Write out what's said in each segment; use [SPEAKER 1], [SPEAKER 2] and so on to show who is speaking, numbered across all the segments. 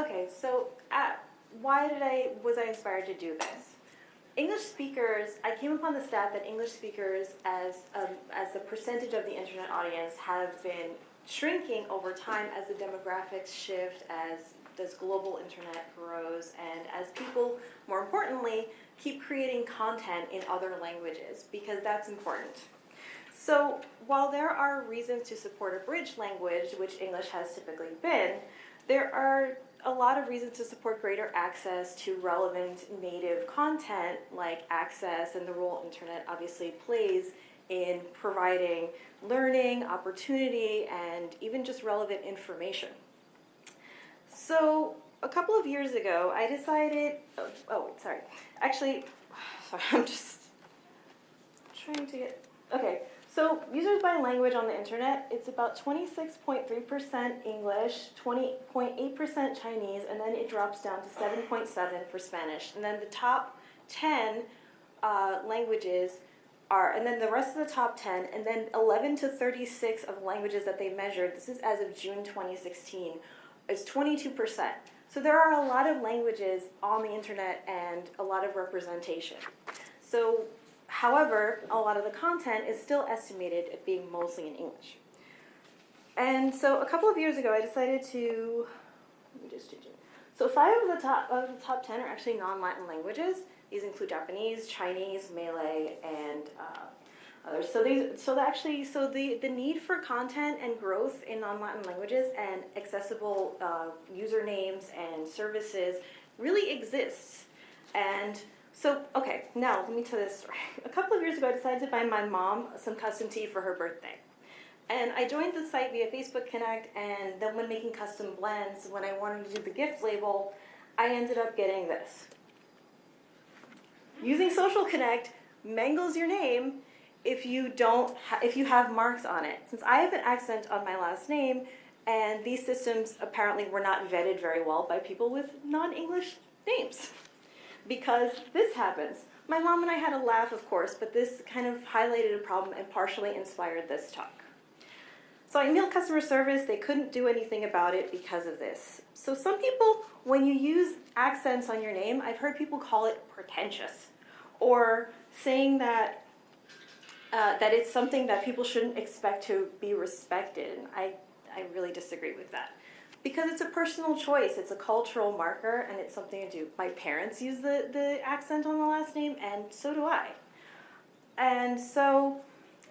[SPEAKER 1] Okay, so uh, why did I was I inspired to do this? English speakers, I came upon the stat that English speakers as um, as the percentage of the internet audience have been shrinking over time as the demographics shift, as as global internet grows, and as people, more importantly, keep creating content in other languages because that's important. So while there are reasons to support a bridge language, which English has typically been, there are a lot of reasons to support greater access to relevant native content like access and the role internet obviously plays in providing learning, opportunity, and even just relevant information. So a couple of years ago, I decided, oh, oh sorry, actually, sorry, I'm just trying to get, okay. So users by language on the internet, it's about 26.3% English, 20.8% Chinese, and then it drops down to 7.7 for Spanish. And then the top 10 uh, languages are, and then the rest of the top 10, and then 11 to 36 of languages that they measured, this is as of June 2016, is 22%. So there are a lot of languages on the internet and a lot of representation. So However, a lot of the content is still estimated at being mostly in English. And so a couple of years ago, I decided to, let me just change it. So five of the top of the top 10 are actually non-Latin languages. These include Japanese, Chinese, Malay, and uh, others. So these, so actually, so the, the need for content and growth in non-Latin languages and accessible uh, usernames and services really exists. And so, okay, now let me tell this story. A couple of years ago, I decided to buy my mom some custom tea for her birthday. And I joined the site via Facebook Connect, and then when making custom blends, when I wanted to do the gift label, I ended up getting this. Using Social Connect mangles your name if you don't if you have marks on it. Since I have an accent on my last name, and these systems apparently were not vetted very well by people with non-English names because this happens. My mom and I had a laugh, of course, but this kind of highlighted a problem and partially inspired this talk. So I emailed customer service, they couldn't do anything about it because of this. So some people, when you use accents on your name, I've heard people call it pretentious, or saying that uh, that it's something that people shouldn't expect to be respected. And I, I really disagree with that because it's a personal choice. It's a cultural marker and it's something to do. My parents use the, the accent on the last name and so do I. And so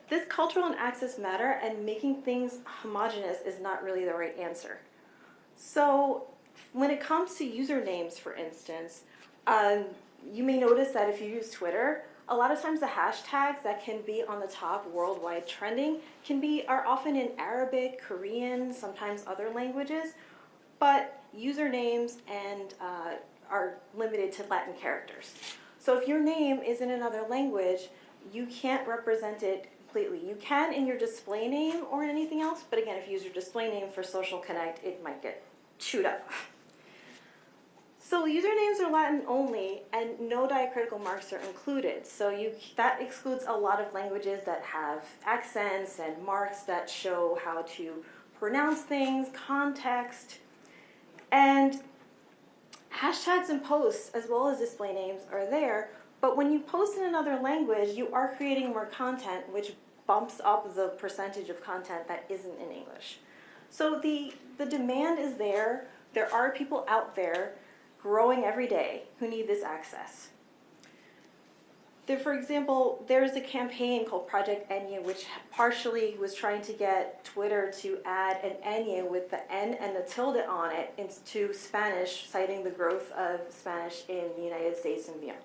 [SPEAKER 1] this cultural and access matter and making things homogenous is not really the right answer. So when it comes to usernames, for instance, um, you may notice that if you use Twitter, a lot of times the hashtags that can be on the top worldwide trending can be are often in Arabic, Korean, sometimes other languages, but usernames and uh, are limited to Latin characters. So if your name is in another language, you can't represent it completely. You can in your display name or in anything else, but again, if you use your display name for Social Connect, it might get chewed up. So usernames are Latin only and no diacritical marks are included. So you, that excludes a lot of languages that have accents and marks that show how to pronounce things, context, and hashtags and posts as well as display names are there, but when you post in another language, you are creating more content which bumps up the percentage of content that isn't in English. So the, the demand is there, there are people out there growing every day who need this access. There, for example, there's a campaign called Project Enye, which partially was trying to get Twitter to add an Enye with the N and the tilde on it into Spanish, citing the growth of Spanish in the United States and beyond.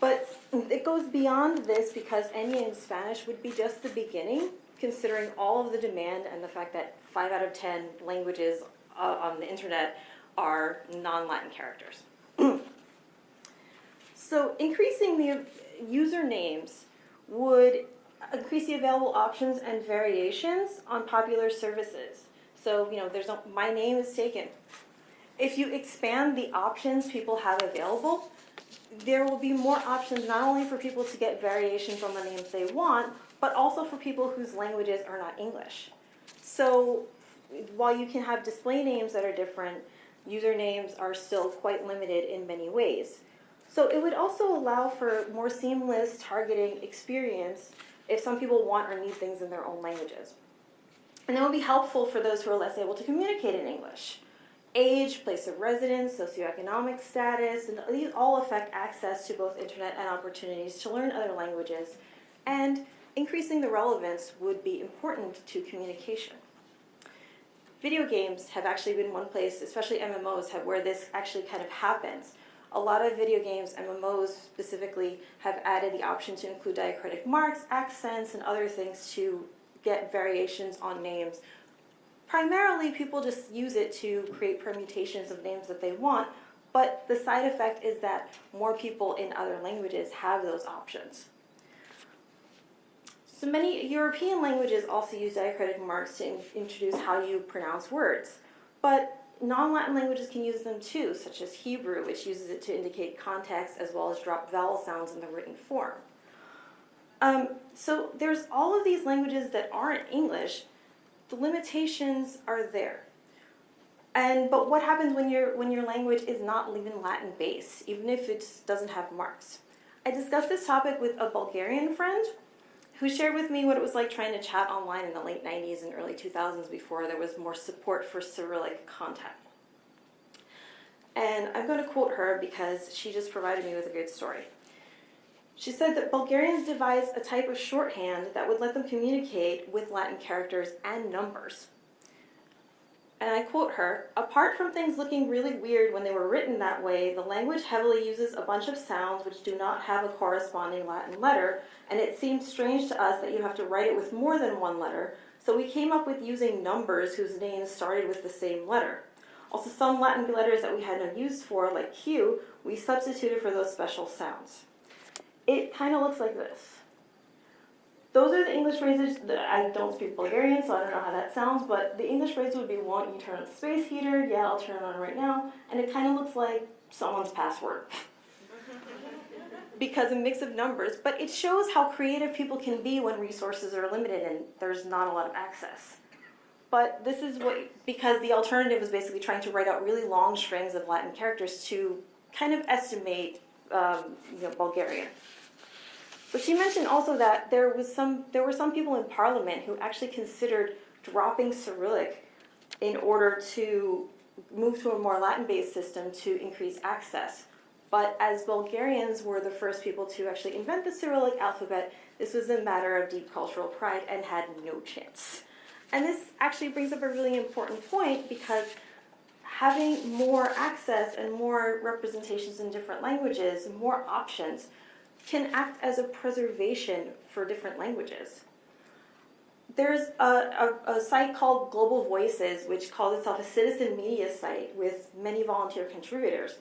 [SPEAKER 1] But it goes beyond this because Enye in Spanish would be just the beginning, considering all of the demand and the fact that 5 out of 10 languages on the internet are non-Latin characters. so increasing the usernames would increase the available options and variations on popular services. So, you know, there's no, my name is taken. If you expand the options people have available, there will be more options not only for people to get variations on the names they want, but also for people whose languages are not English. So while you can have display names that are different, usernames are still quite limited in many ways. So it would also allow for more seamless targeting experience if some people want or need things in their own languages. And that would be helpful for those who are less able to communicate in English. Age, place of residence, socioeconomic status, and these all affect access to both internet and opportunities to learn other languages. And increasing the relevance would be important to communication. Video games have actually been one place, especially MMOs, have, where this actually kind of happens. A lot of video games, MMOs specifically, have added the option to include diacritic marks, accents, and other things to get variations on names. Primarily, people just use it to create permutations of names that they want, but the side effect is that more people in other languages have those options. So many European languages also use diacritic marks to in introduce how you pronounce words, but non-Latin languages can use them too, such as Hebrew, which uses it to indicate context as well as drop vowel sounds in the written form. Um, so there's all of these languages that aren't English. The limitations are there. And but what happens when your when your language is not even Latin based, even if it doesn't have marks? I discussed this topic with a Bulgarian friend who shared with me what it was like trying to chat online in the late 90s and early 2000s before there was more support for Cyrillic content. And I'm going to quote her because she just provided me with a good story. She said that Bulgarians devised a type of shorthand that would let them communicate with Latin characters and numbers. And I quote her, apart from things looking really weird when they were written that way, the language heavily uses a bunch of sounds which do not have a corresponding Latin letter, and it seemed strange to us that you have to write it with more than one letter, so we came up with using numbers whose names started with the same letter. Also, some Latin letters that we had no use for, like Q, we substituted for those special sounds it kind of looks like this. Those are the English phrases that I don't speak Bulgarian, so I don't know how that sounds, but the English phrase would be, won't you turn on the space heater? Yeah, I'll turn it on right now. And it kind of looks like someone's password. because a mix of numbers, but it shows how creative people can be when resources are limited and there's not a lot of access. But this is what, because the alternative is basically trying to write out really long strings of Latin characters to kind of estimate um, you know, Bulgarian. But she mentioned also that there was some there were some people in parliament who actually considered dropping Cyrillic in order to move to a more Latin-based system to increase access. But as Bulgarians were the first people to actually invent the Cyrillic alphabet, this was a matter of deep cultural pride and had no chance. And this actually brings up a really important point because having more access and more representations in different languages, more options, can act as a preservation for different languages. There's a, a, a, site called Global Voices, which calls itself a citizen media site with many volunteer contributors.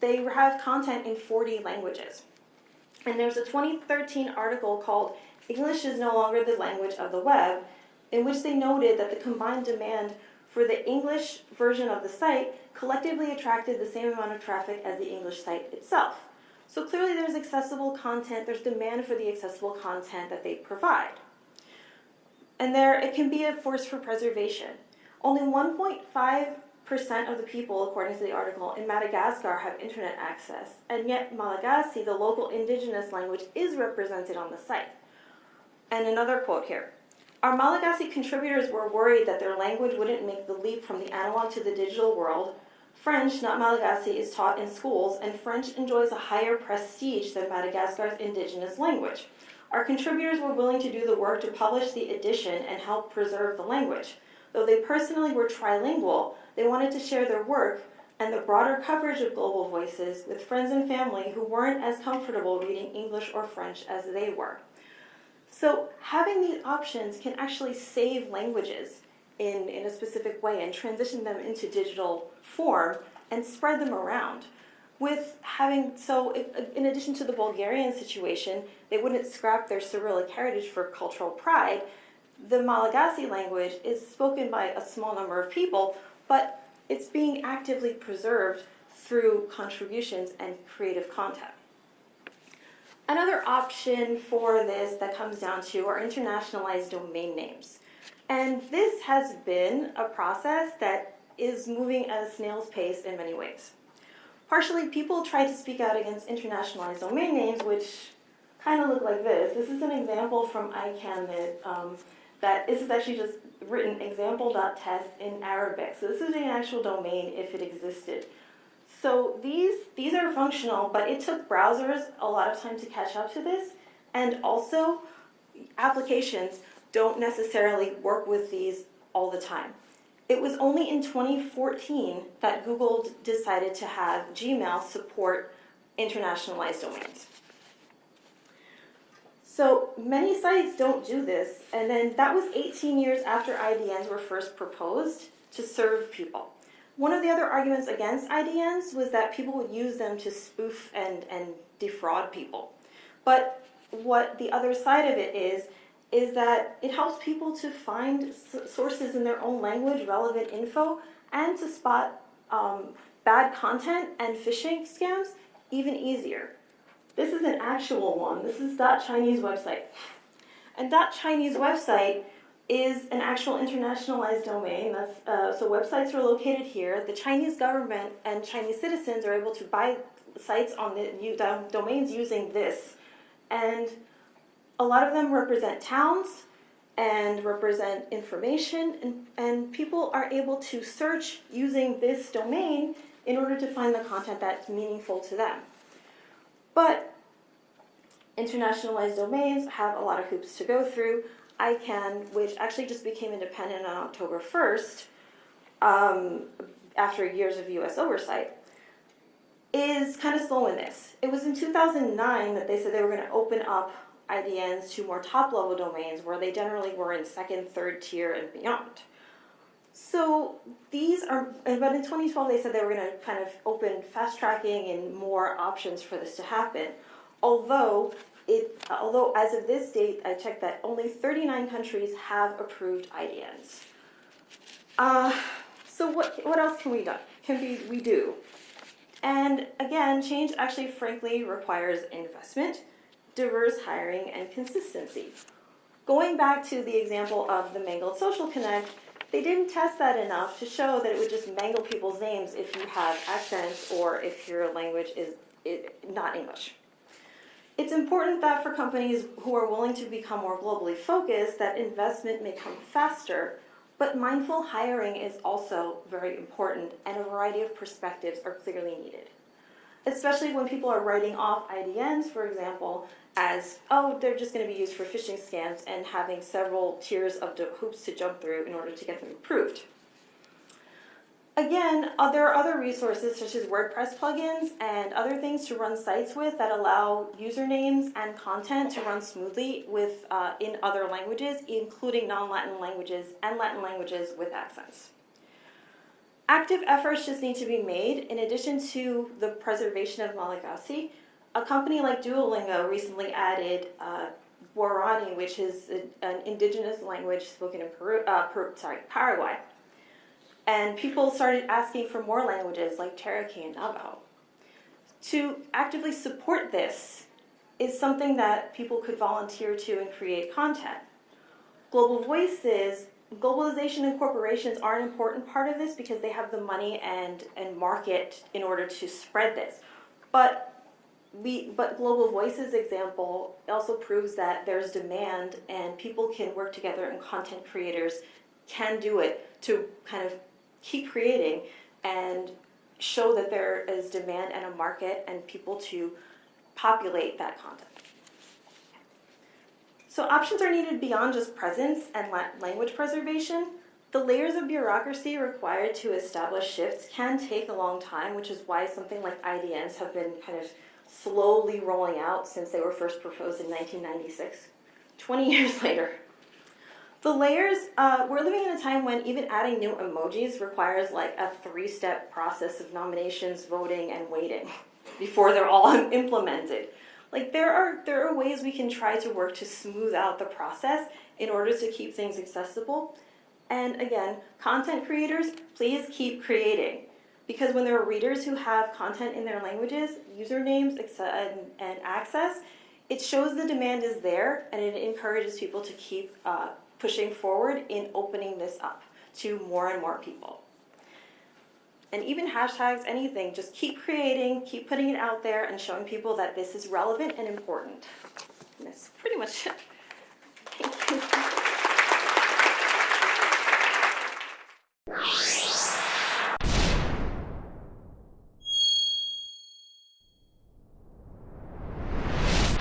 [SPEAKER 1] They have content in 40 languages. And there's a 2013 article called English is no longer the language of the web, in which they noted that the combined demand for the English version of the site collectively attracted the same amount of traffic as the English site itself. So clearly there's accessible content, there's demand for the accessible content that they provide. And there, it can be a force for preservation. Only 1.5% of the people, according to the article, in Madagascar have internet access, and yet Malagasy, the local indigenous language, is represented on the site. And another quote here. Our Malagasy contributors were worried that their language wouldn't make the leap from the analog to the digital world, French, not Malagasy, is taught in schools, and French enjoys a higher prestige than Madagascar's indigenous language. Our contributors were willing to do the work to publish the edition and help preserve the language. Though they personally were trilingual, they wanted to share their work and the broader coverage of global voices with friends and family who weren't as comfortable reading English or French as they were. So having these options can actually save languages in, in a specific way and transition them into digital form and spread them around. With having, so if, in addition to the Bulgarian situation, they wouldn't scrap their Cyrillic heritage for cultural pride. The Malagasy language is spoken by a small number of people, but it's being actively preserved through contributions and creative content. Another option for this that comes down to are internationalized domain names. And this has been a process that is moving at a snail's pace in many ways. Partially, people try to speak out against internationalized domain names, which kind of look like this. This is an example from ICANN that, um, that this is actually just written example.test in Arabic. So this is an actual domain if it existed. So these, these are functional, but it took browsers a lot of time to catch up to this. And also, applications don't necessarily work with these all the time. It was only in 2014 that Google decided to have Gmail support internationalized domains. So many sites don't do this, and then that was 18 years after IDNs were first proposed to serve people. One of the other arguments against IDNs was that people would use them to spoof and, and defraud people. But what the other side of it is, is that it helps people to find sources in their own language, relevant info, and to spot um, bad content and phishing scams even easier. This is an actual one. This is that .chinese website. And that .chinese website is an actual internationalized domain. That's, uh, so websites are located here. The Chinese government and Chinese citizens are able to buy sites on the domains using this. And a lot of them represent towns and represent information and, and people are able to search using this domain in order to find the content that's meaningful to them. But internationalized domains have a lot of hoops to go through. ICANN, which actually just became independent on October 1st, um, after years of US oversight, is kind of slow in this. It was in 2009 that they said they were going to open up IDNs to more top-level domains where they generally were in second, third tier, and beyond. So these are, but in 2012 they said they were going to kind of open fast tracking and more options for this to happen. Although it, although as of this date, I checked that only 39 countries have approved IDNs. Uh, so what, what else can we do? Can we, we do? And again, change actually frankly requires investment, diverse hiring, and consistency. Going back to the example of the mangled social connect, they didn't test that enough to show that it would just mangle people's names if you have accents or if your language is not English. It's important that for companies who are willing to become more globally focused, that investment may come faster, but mindful hiring is also very important and a variety of perspectives are clearly needed. Especially when people are writing off IDNs, for example, as, oh, they're just going to be used for phishing scams and having several tiers of hoops to jump through in order to get them approved. Again, uh, there are other resources such as WordPress plugins and other things to run sites with that allow usernames and content to run smoothly with uh, in other languages, including non-Latin languages and Latin languages with accents. Active efforts just need to be made in addition to the preservation of Malagasy. A company like Duolingo recently added uh, Guarani, which is a, an indigenous language spoken in Peru, uh, Peru, sorry, Paraguay. And people started asking for more languages like Cherokee and Navajo. To actively support this is something that people could volunteer to and create content. Global Voices, globalization and corporations are an important part of this because they have the money and, and market in order to spread this. But we, but Global Voices example also proves that there's demand and people can work together and content creators can do it to kind of keep creating and show that there is demand and a market and people to populate that content. So options are needed beyond just presence and language preservation. The layers of bureaucracy required to establish shifts can take a long time, which is why something like IDNs have been kind of slowly rolling out since they were first proposed in 1996. 20 years later, the layers, uh, we're living in a time when even adding new emojis requires like a three-step process of nominations, voting, and waiting before they're all implemented. Like there are, there are ways we can try to work to smooth out the process in order to keep things accessible. And again, content creators, please keep creating. Because when there are readers who have content in their languages, usernames and, access, it shows the demand is there and it encourages people to keep uh, pushing forward in opening this up to more and more people and even hashtags, anything. Just keep creating, keep putting it out there and showing people that this is relevant and important. And that's pretty much it. Thank you.